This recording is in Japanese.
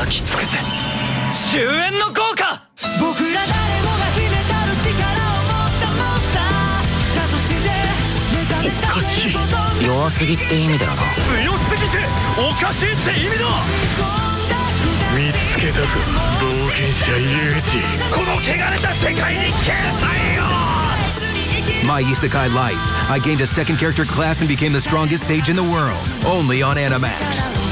焼き尽くせ終焉の効果僕ら誰もが秘めたる力を持ったモンスターだとして目覚めさせること弱すぎって意味だよな強すぎておかしいって意味だ見つけたぞ冒険者ユージこの汚れた世界に消えよ My Isekai Life. I gained a second character class and became the strongest sage in the world. Only on Animax.